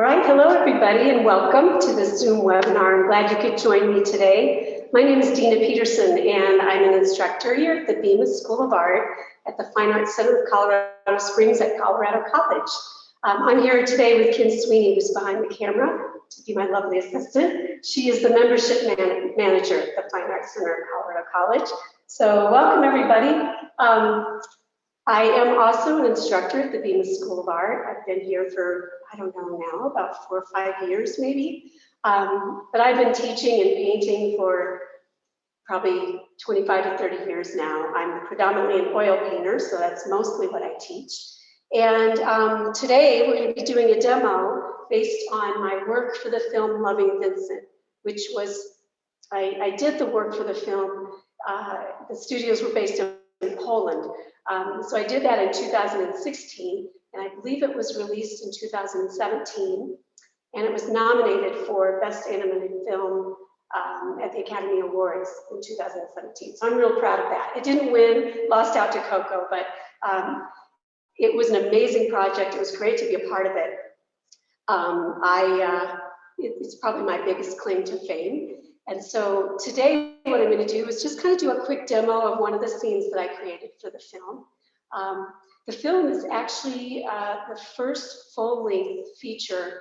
All right, hello everybody and welcome to this Zoom webinar. I'm glad you could join me today. My name is Dena Peterson and I'm an instructor here at the Bemis School of Art at the Fine Arts Center of Colorado Springs at Colorado College. Um, I'm here today with Kim Sweeney, who's behind the camera, to be my lovely assistant. She is the membership man manager at the Fine Arts Center at Colorado College. So welcome everybody. Um, I am also an instructor at the Bemis School of Art. I've been here for, I don't know now, about four or five years maybe. Um, but I've been teaching and painting for probably 25 to 30 years now. I'm predominantly an oil painter, so that's mostly what I teach. And um, today we're going to be doing a demo based on my work for the film Loving Vincent, which was, I, I did the work for the film. Uh, the studios were based in Poland. Um, so I did that in 2016, and I believe it was released in 2017, and it was nominated for Best Animated Film um, at the Academy Awards in 2017. So I'm real proud of that. It didn't win, lost out to Coco, but um, it was an amazing project. It was great to be a part of it. Um, I, uh, it, it's probably my biggest claim to fame. And so today what I'm going to do is just kind of do a quick demo of one of the scenes that I created for the film. Um, the film is actually uh, the first full-length feature,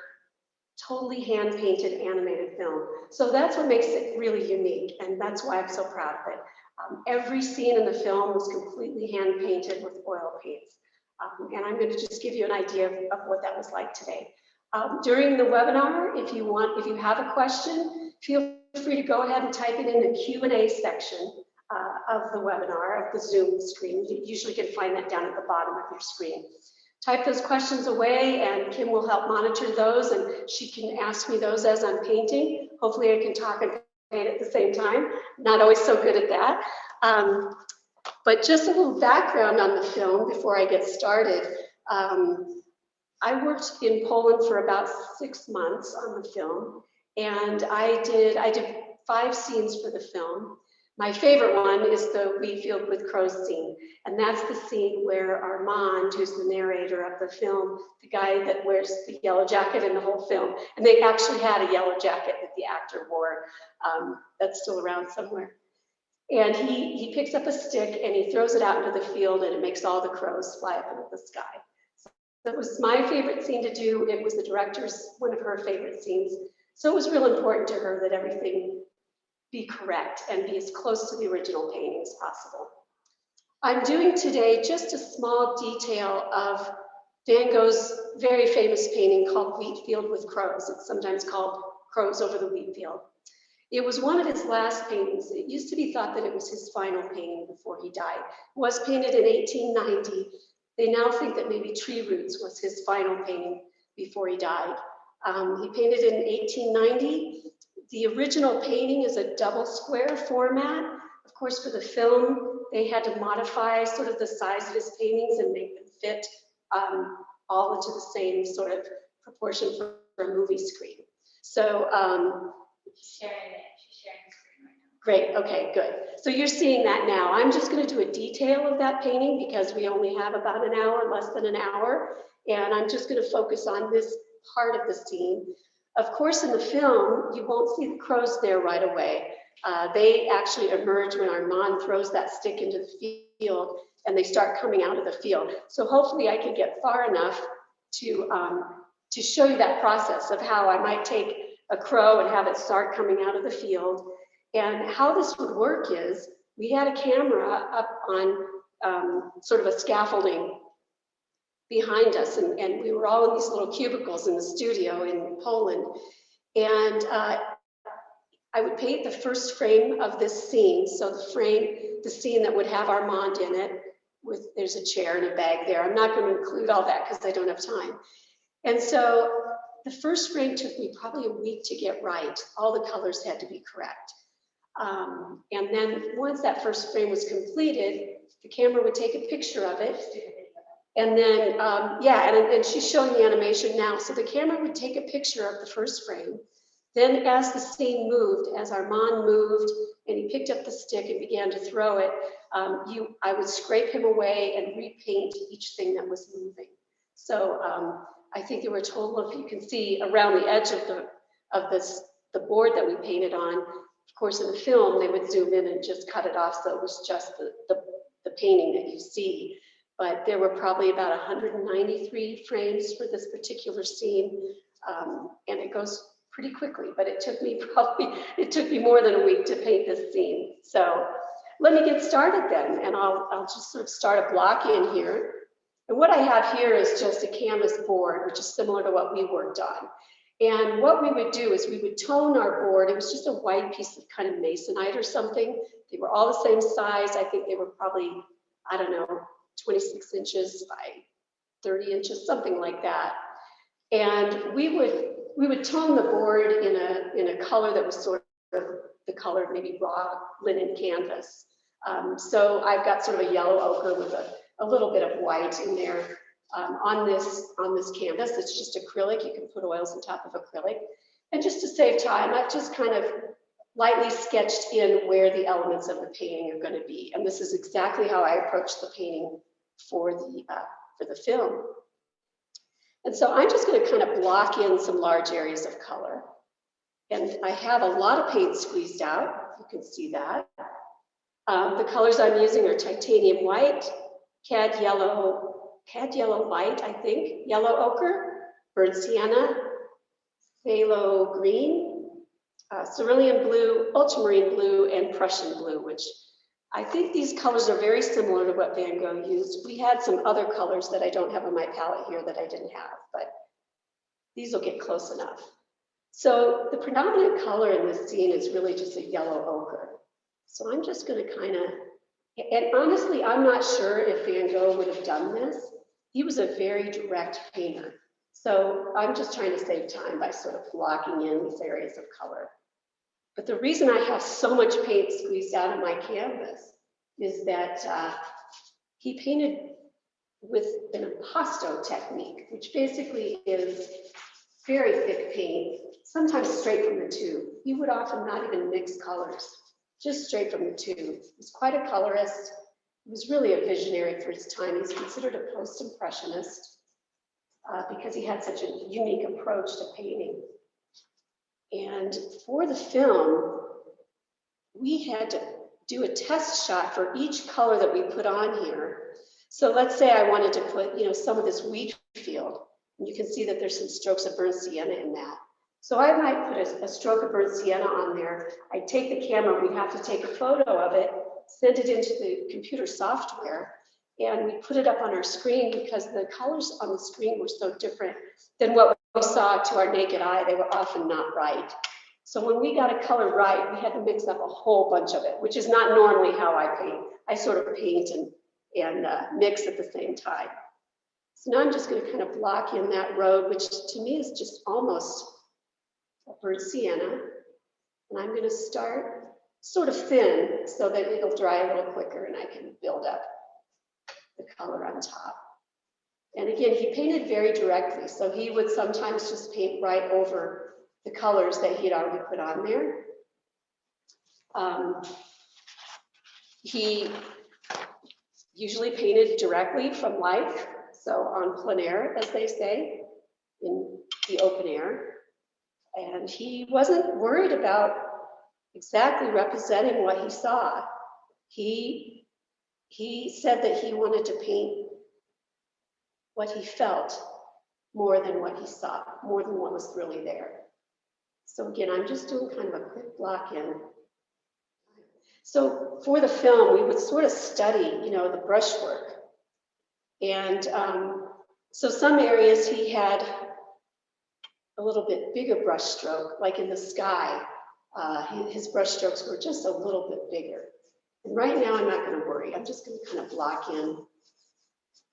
totally hand-painted animated film. So that's what makes it really unique, and that's why I'm so proud of it. Um, every scene in the film was completely hand-painted with oil paints. Um, and I'm going to just give you an idea of, of what that was like today. Um, during the webinar, if you want, if you have a question, feel free to go ahead and type it in the Q&A section uh, of the webinar, of the Zoom screen. You usually can find that down at the bottom of your screen. Type those questions away and Kim will help monitor those and she can ask me those as I'm painting. Hopefully I can talk and paint at the same time. Not always so good at that. Um, but just a little background on the film before I get started. Um, I worked in Poland for about six months on the film and I did, I did five scenes for the film. My favorite one is the wheat field with crows scene. And that's the scene where Armand, who's the narrator of the film, the guy that wears the yellow jacket in the whole film, and they actually had a yellow jacket that the actor wore um, that's still around somewhere. And he, he picks up a stick and he throws it out into the field and it makes all the crows fly up into the sky. So it was my favorite scene to do. It was the director's, one of her favorite scenes. So it was real important to her that everything be correct and be as close to the original painting as possible. I'm doing today just a small detail of Van Gogh's very famous painting called Wheat Field with Crows. It's sometimes called Crows over the Wheat Field. It was one of his last paintings. It used to be thought that it was his final painting before he died. It was painted in 1890. They now think that maybe Tree Roots was his final painting before he died. Um, he painted in 1890. The original painting is a double square format. Of course, for the film, they had to modify sort of the size of his paintings and make them fit um, all into the same sort of proportion for, for a movie screen. So, um, sharing it. She's sharing the screen right now. Great, okay, good. So you're seeing that now. I'm just gonna do a detail of that painting because we only have about an hour, less than an hour. And I'm just gonna focus on this part of the scene. Of course, in the film, you won't see the crows there right away. Uh, they actually emerge when Armand throws that stick into the field and they start coming out of the field. So hopefully I can get far enough to, um, to show you that process of how I might take a crow and have it start coming out of the field. And how this would work is we had a camera up on um, sort of a scaffolding behind us and, and we were all in these little cubicles in the studio in Poland. And uh, I would paint the first frame of this scene. So the frame, the scene that would have Armand in it with, there's a chair and a bag there. I'm not going to include all that because I don't have time. And so the first frame took me probably a week to get right. All the colors had to be correct. Um, and then once that first frame was completed, the camera would take a picture of it and then, um, yeah, and, and she's showing the animation now. So the camera would take a picture of the first frame. Then as the scene moved, as Armand moved and he picked up the stick and began to throw it, um, you, I would scrape him away and repaint each thing that was moving. So um, I think there were a total of, you can see around the edge of the, of this, the board that we painted on. Of course, in the film, they would zoom in and just cut it off, so it was just the, the, the painting that you see. But there were probably about 193 frames for this particular scene. Um, and it goes pretty quickly, but it took me probably, it took me more than a week to paint this scene. So let me get started then, and I'll, I'll just sort of start a block in here. And what I have here is just a canvas board, which is similar to what we worked on. And what we would do is we would tone our board. It was just a white piece of kind of masonite or something. They were all the same size. I think they were probably, I don't know, 26 inches by 30 inches, something like that. And we would we would tone the board in a in a color that was sort of the color of maybe raw linen canvas. Um, so I've got sort of a yellow ochre with a, a little bit of white in there um, on this on this canvas. It's just acrylic. You can put oils on top of acrylic. And just to save time, I've just kind of lightly sketched in where the elements of the painting are going to be. And this is exactly how I approached the painting for the uh, for the film. And so I'm just going to kind of block in some large areas of color. And I have a lot of paint squeezed out. You can see that. Um, the colors I'm using are titanium white, cad yellow, cad yellow light, I think, yellow ochre, burnt sienna, phthalo green, uh, cerulean blue, ultramarine blue, and Prussian blue, which I think these colors are very similar to what Van Gogh used. We had some other colors that I don't have on my palette here that I didn't have, but these will get close enough. So the predominant color in this scene is really just a yellow ochre. So I'm just going to kind of, and honestly, I'm not sure if Van Gogh would have done this. He was a very direct painter. So I'm just trying to save time by sort of blocking in these areas of color. But the reason I have so much paint squeezed out of my canvas is that uh, he painted with an impasto technique, which basically is very thick paint, sometimes straight from the tube. He would often not even mix colors, just straight from the tube. He's quite a colorist. He was really a visionary for his time. He's considered a post-impressionist uh, because he had such a unique approach to painting. And for the film, we had to do a test shot for each color that we put on here. So let's say I wanted to put, you know, some of this wheat field. And you can see that there's some strokes of burnt sienna in that. So I might put a, a stroke of burnt sienna on there. I take the camera, we have to take a photo of it, send it into the computer software, and we put it up on our screen because the colors on the screen were so different than what saw to our naked eye. They were often not right. So when we got a color right, we had to mix up a whole bunch of it, which is not normally how I paint. I sort of paint and, and uh, mix at the same time. So now I'm just going to kind of block in that road, which to me is just almost a burnt sienna. And I'm going to start sort of thin so that it'll dry a little quicker and I can build up the color on top. And again, he painted very directly. So he would sometimes just paint right over the colors that he had already put on there. Um, he usually painted directly from life, so on plein air, as they say, in the open air. And he wasn't worried about exactly representing what he saw. He he said that he wanted to paint what he felt more than what he saw, more than what was really there. So again, I'm just doing kind of a quick block in. So for the film, we would sort of study, you know, the brushwork. And um, so some areas he had a little bit bigger brushstroke, like in the sky. Uh, his brushstrokes were just a little bit bigger. And right now, I'm not going to worry. I'm just going to kind of block in.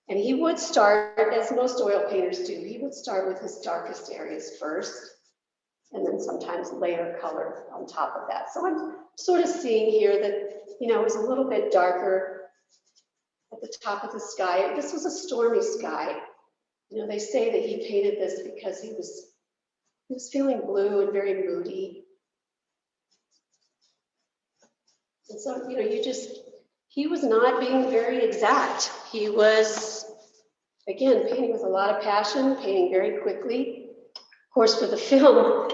And he would start, as most oil painters do, he would start with his darkest areas first, and then sometimes layer color on top of that. So I'm sort of seeing here that, you know, it was a little bit darker at the top of the sky. This was a stormy sky. You know, they say that he painted this because he was he was feeling blue and very moody. And so, you know, you just, he was not being very exact. He was again, painting with a lot of passion, painting very quickly. Of course, for the film,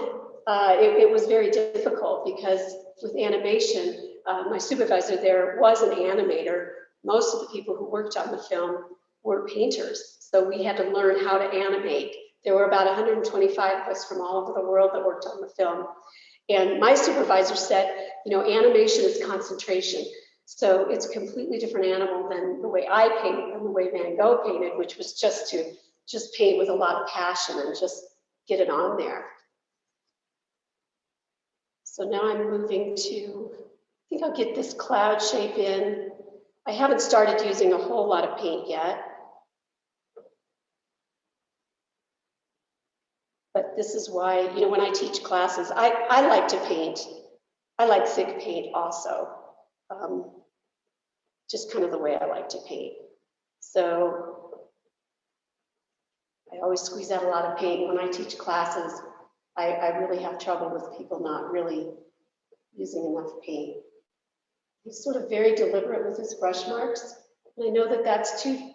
uh, it, it was very difficult because with animation, uh, my supervisor there was an animator. Most of the people who worked on the film were painters, so we had to learn how to animate. There were about 125 of us from all over the world that worked on the film. And my supervisor said, you know, animation is concentration. So it's a completely different animal than the way I paint and the way Van Gogh painted, which was just to just paint with a lot of passion and just get it on there. So now I'm moving to, I think I'll get this cloud shape in. I haven't started using a whole lot of paint yet. But this is why, you know, when I teach classes, I, I like to paint. I like thick paint also. Um, just kind of the way I like to paint. So I always squeeze out a lot of paint when I teach classes. I, I really have trouble with people not really using enough paint. He's sort of very deliberate with his brush marks. And I know that that's too,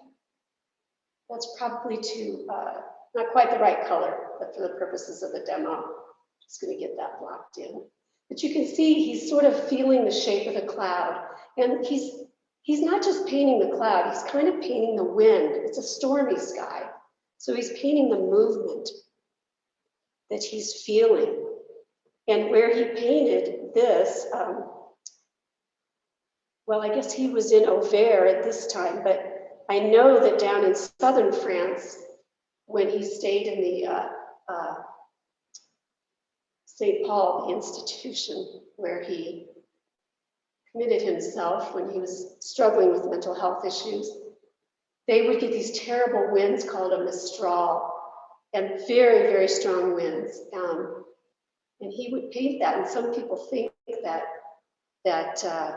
that's probably too, uh, not quite the right color, but for the purposes of the demo, just gonna get that blocked in. But you can see he's sort of feeling the shape of the cloud. And he's, he's not just painting the cloud, he's kind of painting the wind. It's a stormy sky. So he's painting the movement that he's feeling. And where he painted this, um, well, I guess he was in Auvers at this time, but I know that down in southern France, when he stayed in the uh, uh, St. Paul, the institution where he committed himself when he was struggling with mental health issues, they would get these terrible winds called a mistral and very, very strong winds. Um, and he would paint that, and some people think that that uh,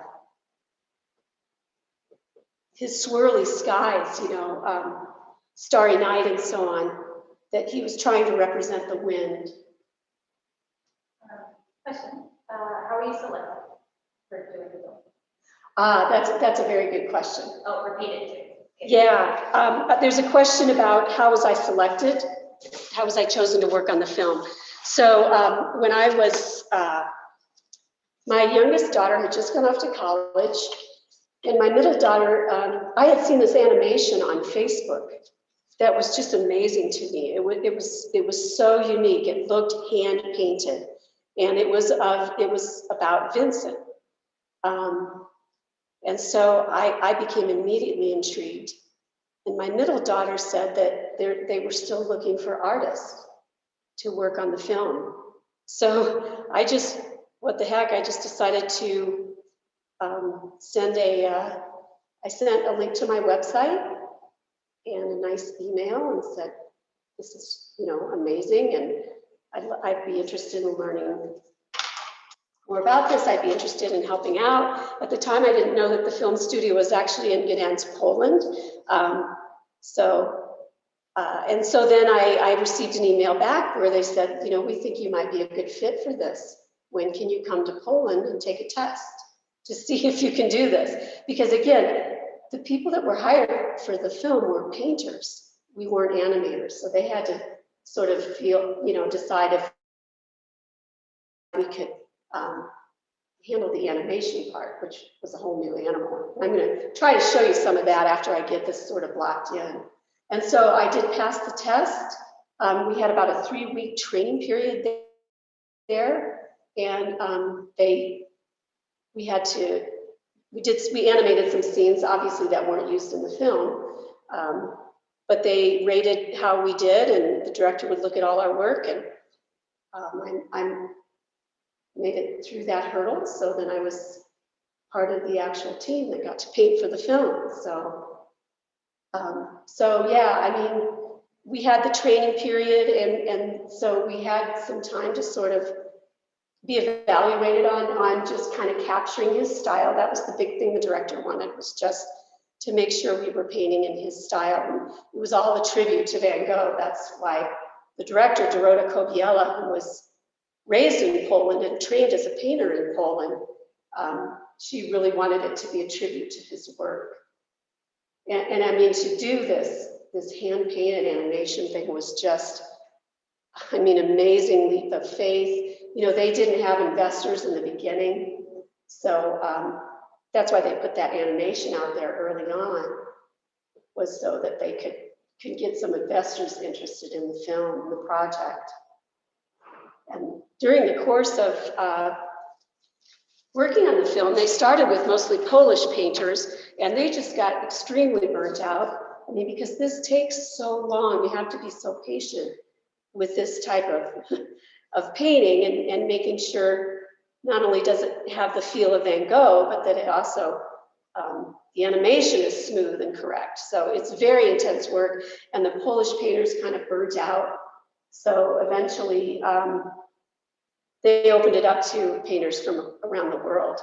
his swirly skies, you know, um, starry night and so on, that he was trying to represent the wind. Question, uh, how are you selected for doing the film? Ah, that's that's a very good question. Oh, repeat it too. Yeah, um, but there's a question about how was I selected? How was I chosen to work on the film? So um, when I was, uh, my youngest daughter had just gone off to college, and my middle daughter, um, I had seen this animation on Facebook that was just amazing to me. It was, it was, it was so unique. It looked hand painted, and it was of, it was about Vincent. Um, and so I, I became immediately intrigued. And my middle daughter said that they were still looking for artists to work on the film. So I just, what the heck, I just decided to um, send a, uh, I sent a link to my website and a nice email and said, this is, you know, amazing and I'd, I'd be interested in learning more about this. I'd be interested in helping out. At the time, I didn't know that the film studio was actually in Gdansk, Poland. Um, so, uh, and so then I, I received an email back where they said, you know, we think you might be a good fit for this. When can you come to Poland and take a test to see if you can do this? Because again, the people that were hired for the film were painters. We weren't animators, so they had to sort of feel, you know, decide if we could um, handle the animation part, which was a whole new animal. I'm going to try to show you some of that after I get this sort of locked in. And so I did pass the test. Um, we had about a three-week training period there, and um, they, we had to, we did, we animated some scenes, obviously that weren't used in the film, um, but they rated how we did, and the director would look at all our work, and um, I'm, I'm made it through that hurdle. So then I was part of the actual team that got to paint for the film. So, um, so yeah, I mean, we had the training period and, and so we had some time to sort of be evaluated on, on just kind of capturing his style. That was the big thing the director wanted was just to make sure we were painting in his style. And it was all a tribute to Van Gogh. That's why the director, Dorota Kobiela, who was raised in Poland and trained as a painter in Poland, um, she really wanted it to be a tribute to his work. And, and, I mean, to do this this hand painted animation thing was just, I mean, amazing leap of faith. You know, they didn't have investors in the beginning. So um, that's why they put that animation out there early on, was so that they could, could get some investors interested in the film, the project. And during the course of uh, working on the film, they started with mostly Polish painters, and they just got extremely burnt out. I mean, because this takes so long, you have to be so patient with this type of, of painting and, and making sure not only does it have the feel of Van Gogh, but that it also, um, the animation is smooth and correct. So it's very intense work, and the Polish painters kind of burnt out. So eventually, um, they opened it up to painters from around the world.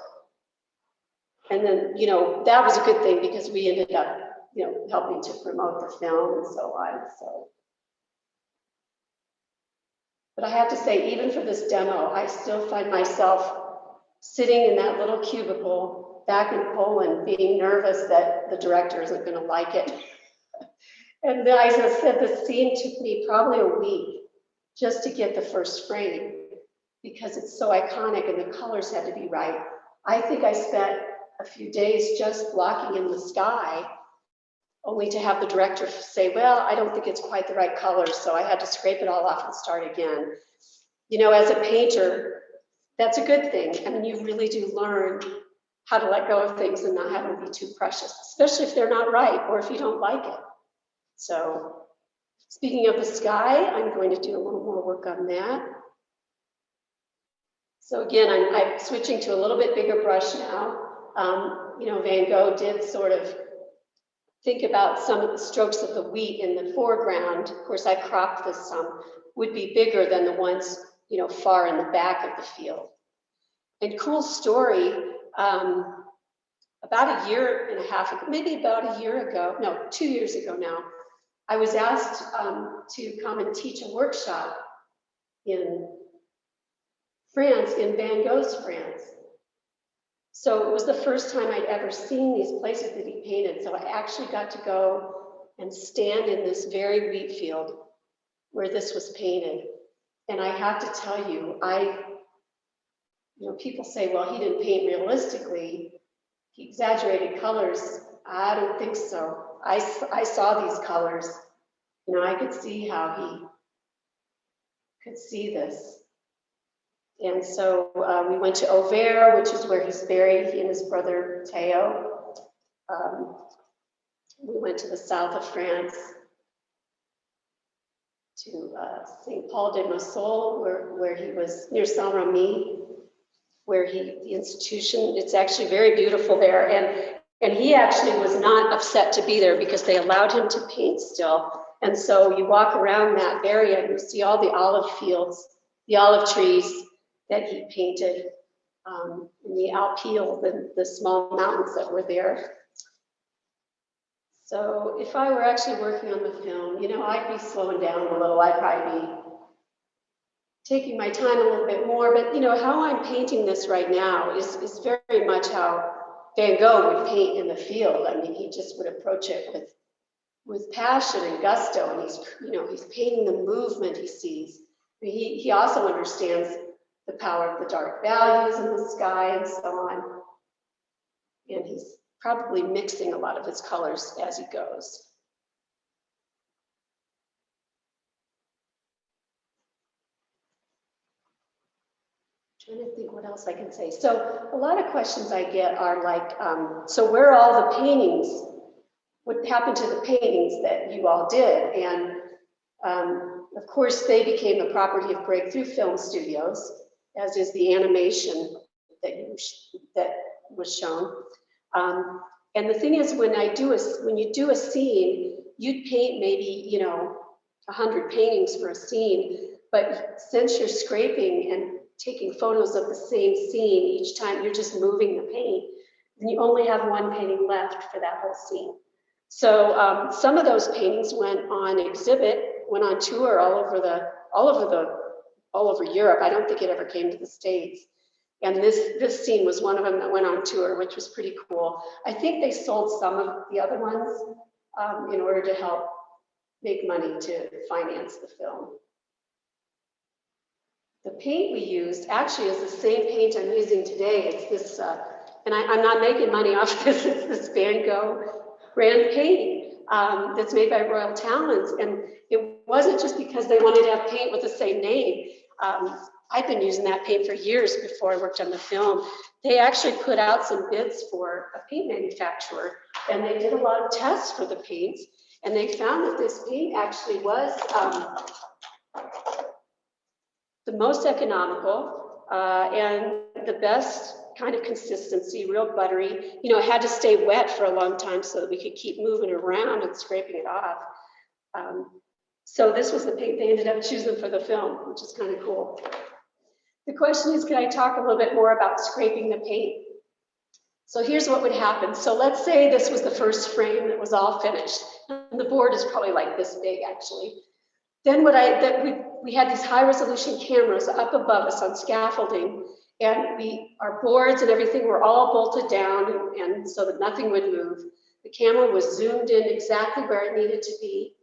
And then, you know, that was a good thing because we ended up, you know, helping to promote the film and so on, so. But I have to say, even for this demo, I still find myself sitting in that little cubicle back in Poland, being nervous that the director isn't gonna like it. And then I just said, the scene took me probably a week just to get the first frame because it's so iconic and the colors had to be right. I think I spent a few days just blocking in the sky, only to have the director say, well, I don't think it's quite the right color, so I had to scrape it all off and start again. You know, as a painter, that's a good thing. I mean, you really do learn how to let go of things and not have them be too precious, especially if they're not right or if you don't like it. So speaking of the sky, I'm going to do a little more work on that. So again, I'm, I'm switching to a little bit bigger brush now. Um, you know, Van Gogh did sort of think about some of the strokes of the wheat in the foreground. Of course, I cropped this some, would be bigger than the ones, you know, far in the back of the field. And cool story, um, about a year and a half ago, maybe about a year ago, no, two years ago now, I was asked um, to come and teach a workshop in France, in Van Gogh's France. So it was the first time I'd ever seen these places that he painted. So I actually got to go and stand in this very wheat field where this was painted. And I have to tell you, I, you know, people say, well, he didn't paint realistically. He exaggerated colors. I don't think so. I, I saw these colors. You know, I could see how he could see this. And so uh, we went to Auvers, which is where he's buried, he and his brother Theo. Um, we went to the south of France to uh, St. Paul de Mausole, where, where he was near Saint Remy, where he, the institution, it's actually very beautiful there. And, and he actually was not upset to be there because they allowed him to paint still. And so you walk around that area and you see all the olive fields, the olive trees, that he painted um, in the Alpilles, the, the small mountains that were there. So if I were actually working on the film, you know, I'd be slowing down a little. I'd probably be taking my time a little bit more. But, you know, how I'm painting this right now is, is very much how Van Gogh would paint in the field. I mean, he just would approach it with, with passion and gusto. And he's, you know, he's painting the movement he sees. He, he also understands the power of the dark values in the sky and so on. And he's probably mixing a lot of his colors as he goes. Trying to think what else I can say. So a lot of questions I get are like, um, so where are all the paintings? What happened to the paintings that you all did? And um, of course, they became the property of Breakthrough Film Studios as is the animation that you that was shown. Um, and the thing is, when I do a when you do a scene, you'd paint maybe you know a hundred paintings for a scene, but since you're scraping and taking photos of the same scene each time, you're just moving the paint, and you only have one painting left for that whole scene. So um, some of those paintings went on exhibit, went on tour all over the all over the all over Europe. I don't think it ever came to the States. And this, this scene was one of them that went on tour, which was pretty cool. I think they sold some of the other ones um, in order to help make money to finance the film. The paint we used actually is the same paint I'm using today. It's this, uh, and I, I'm not making money off this, it's this Van Gogh brand paint um, that's made by Royal Talens. And it wasn't just because they wanted to have paint with the same name. Um, I've been using that paint for years before I worked on the film. They actually put out some bids for a paint manufacturer and they did a lot of tests for the paints. And they found that this paint actually was um, the most economical uh, and the best kind of consistency, real buttery. You know, it had to stay wet for a long time so that we could keep moving around and scraping it off. Um, so this was the paint they ended up choosing for the film, which is kind of cool. The question is, can I talk a little bit more about scraping the paint? So here's what would happen. So let's say this was the first frame that was all finished. And the board is probably like this big, actually. Then what I, that we, we had these high resolution cameras up above us on scaffolding and we, our boards and everything were all bolted down and, so that nothing would move. The camera was zoomed in exactly where it needed to be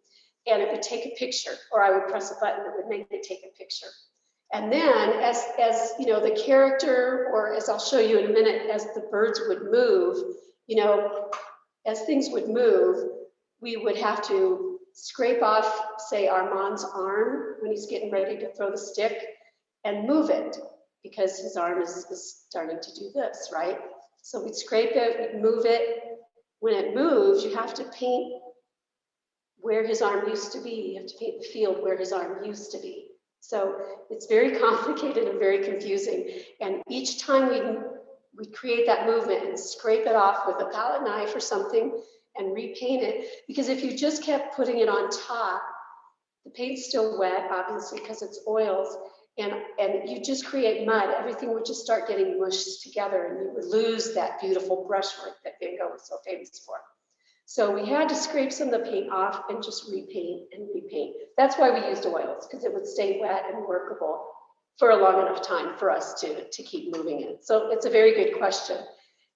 and it would take a picture or I would press a button that would make it take a picture. And then as, as you know, the character, or as I'll show you in a minute, as the birds would move, you know, as things would move, we would have to scrape off, say, Armand's arm when he's getting ready to throw the stick and move it because his arm is, is starting to do this, right? So we'd scrape it, we'd move it. When it moves, you have to paint where his arm used to be. You have to paint the field where his arm used to be. So it's very complicated and very confusing. And each time we we create that movement and scrape it off with a palette knife or something and repaint it. Because if you just kept putting it on top, the paint's still wet, obviously, because it's oils, and, and you just create mud, everything would just start getting mushed together and you would lose that beautiful brushwork that Van Gogh was so famous for. So we had to scrape some of the paint off and just repaint and repaint. That's why we used oils, because it would stay wet and workable for a long enough time for us to, to keep moving it. So it's a very good question.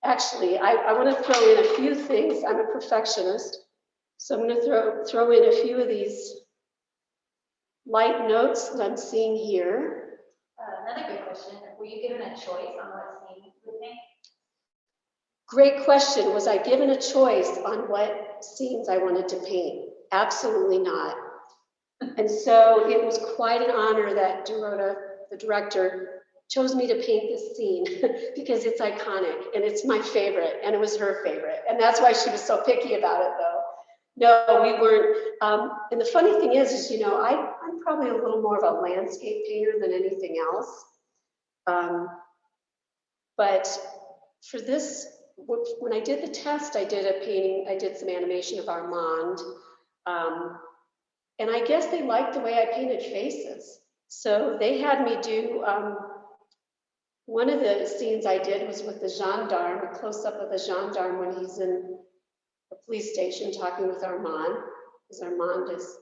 Actually, I, I want to throw in a few things. I'm a perfectionist. So I'm going to throw, throw in a few of these light notes that I'm seeing here. Uh, Another good question, were you given a choice on what scene you would? Great question. Was I given a choice on what scenes I wanted to paint? Absolutely not. And so it was quite an honor that Dorota, the director, chose me to paint this scene because it's iconic and it's my favorite and it was her favorite. And that's why she was so picky about it though. No, we weren't. Um, and the funny thing is, is, you know, I, I'm probably a little more of a landscape painter than anything else. Um, but for this when I did the test, I did a painting, I did some animation of Armand. Um, and I guess they liked the way I painted faces. So they had me do, um, one of the scenes I did was with the gendarme, a close up of the gendarme when he's in police station talking with Armand, because Armand has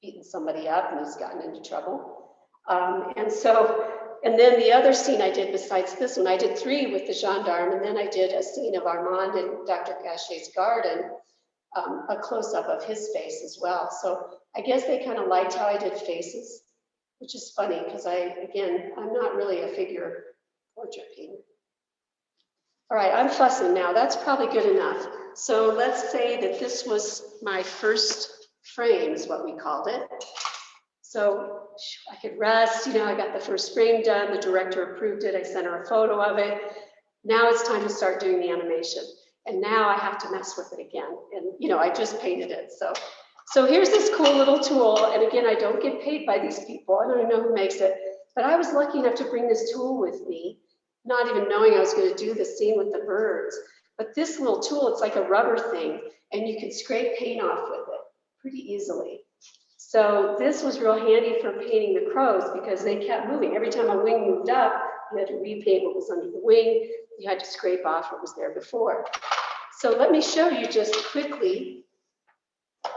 beaten somebody up and he's gotten into trouble. Um, and so and then the other scene I did besides this one, I did three with the gendarme, and then I did a scene of Armand in Dr. Gachet's garden, um, a close-up of his face as well. So I guess they kind of liked how I did faces, which is funny because I, again, I'm not really a figure portrait painter. All right, I'm fussing now. That's probably good enough. So let's say that this was my first frame is what we called it. So I could rest, you know, I got the first frame done, the director approved it, I sent her a photo of it. Now it's time to start doing the animation. And now I have to mess with it again. And, you know, I just painted it. So, so here's this cool little tool. And again, I don't get paid by these people. I don't even know who makes it. But I was lucky enough to bring this tool with me, not even knowing I was going to do the scene with the birds. But this little tool, it's like a rubber thing, and you can scrape paint off with it pretty easily. So this was real handy for painting the crows because they kept moving. Every time a wing moved up, you had to repaint what was under the wing. You had to scrape off what was there before. So let me show you just quickly.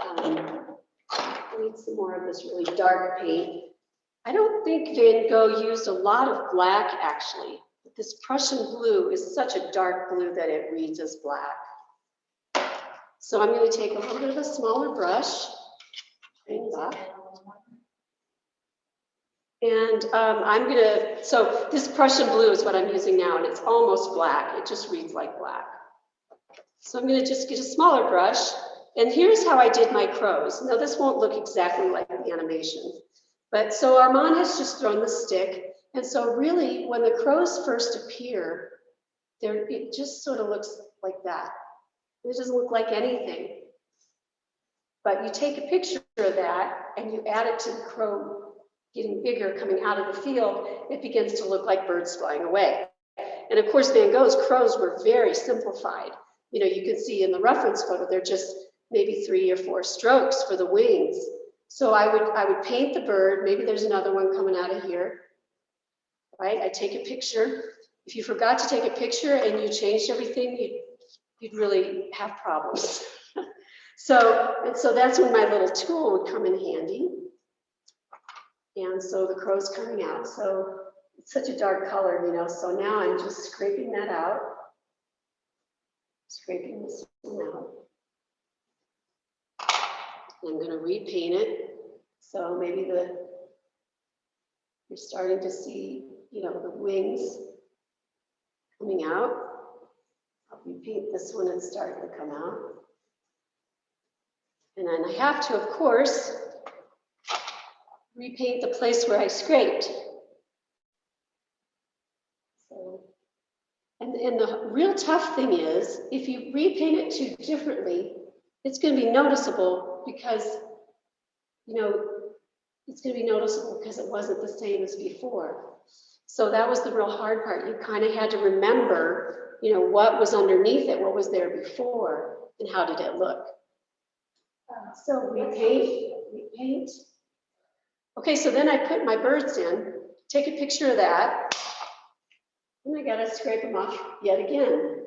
Um, I need some more of this really dark paint. I don't think Van Gogh used a lot of black actually. This Prussian blue is such a dark blue that it reads as black. So I'm going to take a little bit of a smaller brush. And um, I'm gonna, so this Prussian blue is what I'm using now, and it's almost black. It just reads like black. So I'm gonna just get a smaller brush, and here's how I did my crows. Now this won't look exactly like the animation, but so Armand has just thrown the stick, and so really, when the crows first appear, there it just sort of looks like that. It doesn't look like anything. But you take a picture of that and you add it to the crow getting bigger coming out of the field, it begins to look like birds flying away. And of course, Van Gogh's crows were very simplified. You know, you can see in the reference photo, they're just maybe three or four strokes for the wings. So I would, I would paint the bird. Maybe there's another one coming out of here, right? I take a picture. If you forgot to take a picture and you changed everything, you'd, you'd really have problems. so, and so that's when my little tool would come in handy. And so the crow's coming out. So it's such a dark color, you know. So now I'm just scraping that out. Scraping this one out. I'm going to repaint it. So maybe the you're starting to see, you know, the wings coming out. I'll repaint this one and start to come out. And then I have to, of course, repaint the place where I scraped. So, and, and the real tough thing is, if you repaint it too differently, it's going to be noticeable because, you know, it's going to be noticeable because it wasn't the same as before. So that was the real hard part. You kind of had to remember, you know, what was underneath it, what was there before, and how did it look. Uh, so repaint, repaint. Okay, so then I put my birds in, take a picture of that, and I gotta scrape them off yet again.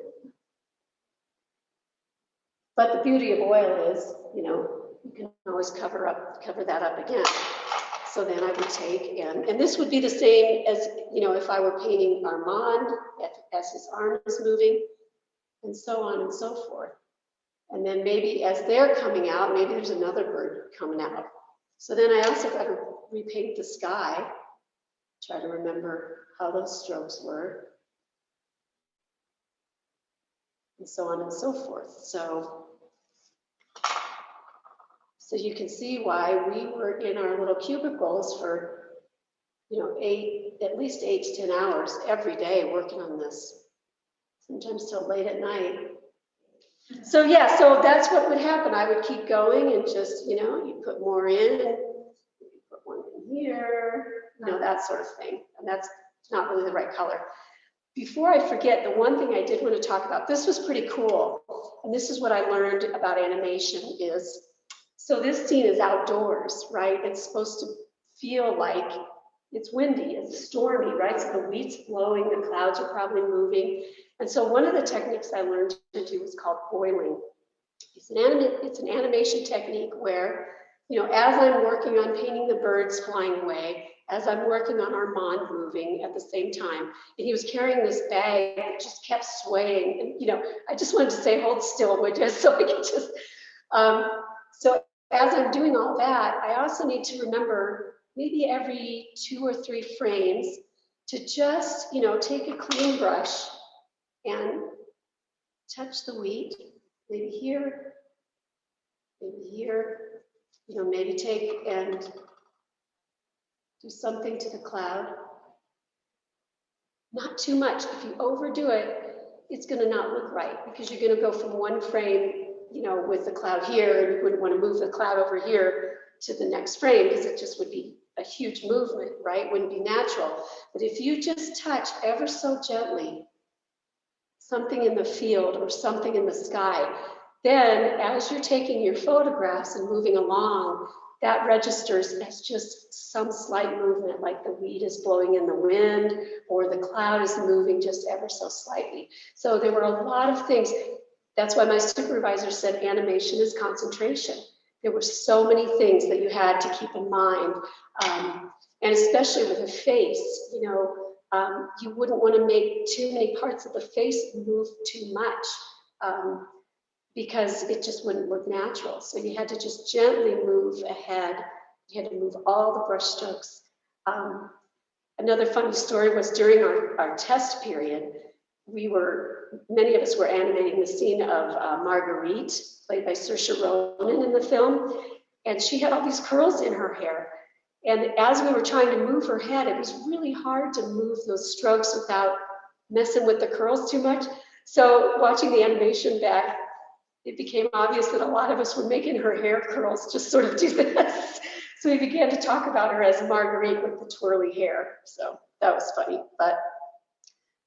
But the beauty of oil is, you know, you can always cover up, cover that up again. So then I would take and, and this would be the same as, you know, if I were painting Armand as his arm is moving and so on and so forth. And then maybe as they're coming out, maybe there's another bird coming out. So then I also got to repaint the sky, try to remember how those strokes were, and so on and so forth. So, so you can see why we were in our little cubicles for, you know, eight, at least eight to 10 hours every day working on this, sometimes till late at night. So yeah, so that's what would happen. I would keep going and just, you know, you put more in put one in here, you know, that sort of thing. And that's not really the right color. Before I forget, the one thing I did want to talk about, this was pretty cool. And this is what I learned about animation is, so this scene is outdoors, right? It's supposed to feel like it's windy, it's stormy, right? So the wheat's blowing, the clouds are probably moving. And so one of the techniques I learned to do is called foiling. It's an, anim it's an animation technique where, you know, as I'm working on painting the birds flying away, as I'm working on Armand moving at the same time, and he was carrying this bag that just kept swaying. And, you know, I just wanted to say, hold still, would you? So I could just, um, so as I'm doing all that, I also need to remember maybe every two or three frames to just, you know, take a clean brush and touch the wheat, maybe here, maybe here, you know, maybe take and do something to the cloud. Not too much. If you overdo it, it's going to not look right because you're going to go from one frame, you know, with the cloud here, and you wouldn't want to move the cloud over here to the next frame because it just would be a huge movement, right? Wouldn't be natural. But if you just touch ever so gently, something in the field or something in the sky, then as you're taking your photographs and moving along, that registers as just some slight movement, like the weed is blowing in the wind or the cloud is moving just ever so slightly. So there were a lot of things. That's why my supervisor said animation is concentration. There were so many things that you had to keep in mind. Um, and especially with a face, you know, um, you wouldn't want to make too many parts of the face move too much um, because it just wouldn't look natural. So you had to just gently move ahead You had to move all the brush strokes. Um, Another funny story was during our, our test period, we were, many of us were animating the scene of uh, Marguerite, played by Saoirse Ronan in the film, and she had all these curls in her hair. And as we were trying to move her head, it was really hard to move those strokes without messing with the curls too much. So watching the animation back, it became obvious that a lot of us were making her hair curls just sort of do this. So we began to talk about her as Marguerite with the twirly hair. So that was funny. But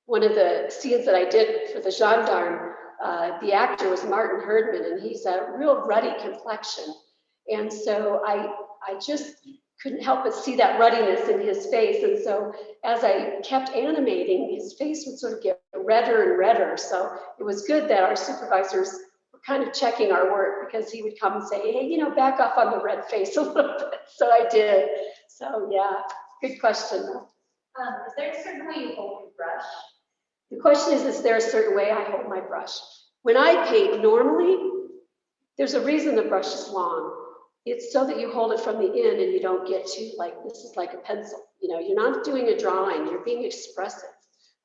one of the scenes that I did for the gendarme, uh, the actor was Martin Herdman, and he's a real ruddy complexion. And so I, I just couldn't help but see that ruddiness in his face. And so as I kept animating, his face would sort of get redder and redder. So it was good that our supervisors were kind of checking our work because he would come and say, hey, you know, back off on the red face a little bit. So I did. So yeah, good question. Um, is there a certain way you hold your brush? The question is, is there a certain way I hold my brush? When I paint normally, there's a reason the brush is long. It's so that you hold it from the end and you don't get too like, this is like a pencil. You know, you're not doing a drawing, you're being expressive.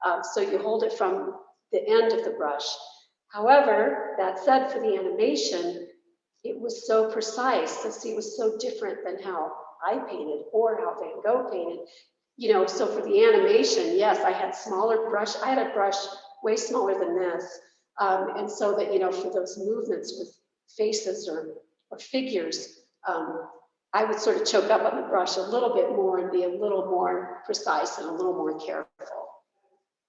Um, so you hold it from the end of the brush. However, that said, for the animation, it was so precise. See, it was so different than how I painted or how Van Gogh painted. You know, so for the animation, yes, I had smaller brush. I had a brush way smaller than this. Um, and so that, you know, for those movements with faces or, or figures, um, I would sort of choke up on the brush a little bit more and be a little more precise and a little more careful.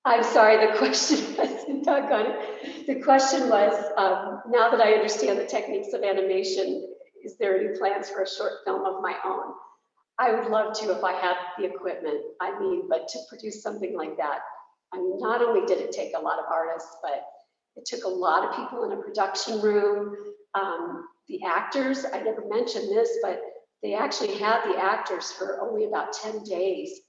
I'm sorry, the question was, doggone it. The question was, um, now that I understand the techniques of animation, is there any plans for a short film of my own? I would love to if I had the equipment. I mean, but to produce something like that, I mean, not only did it take a lot of artists, but it took a lot of people in a production room. Um, the actors, I never mentioned this, but they actually had the actors for only about 10 days.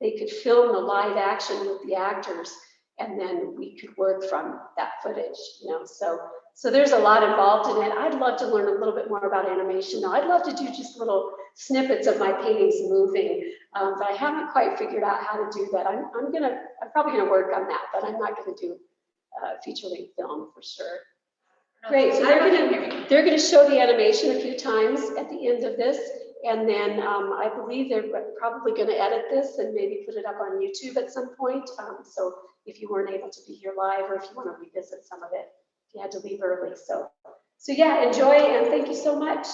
They could film the live action with the actors and then we could work from that footage, you know, so so there's a lot involved in it. I'd love to learn a little bit more about animation now. I'd love to do just a little snippets of my paintings moving, um, but I haven't quite figured out how to do that. I'm, I'm gonna, I'm probably gonna work on that, but I'm not gonna do uh, feature length film for sure. Great, so they're gonna, they're gonna show the animation a few times at the end of this. And then um, I believe they're probably gonna edit this and maybe put it up on YouTube at some point. Um, so if you weren't able to be here live or if you wanna revisit some of it, if you had to leave early. So, so yeah, enjoy and thank you so much.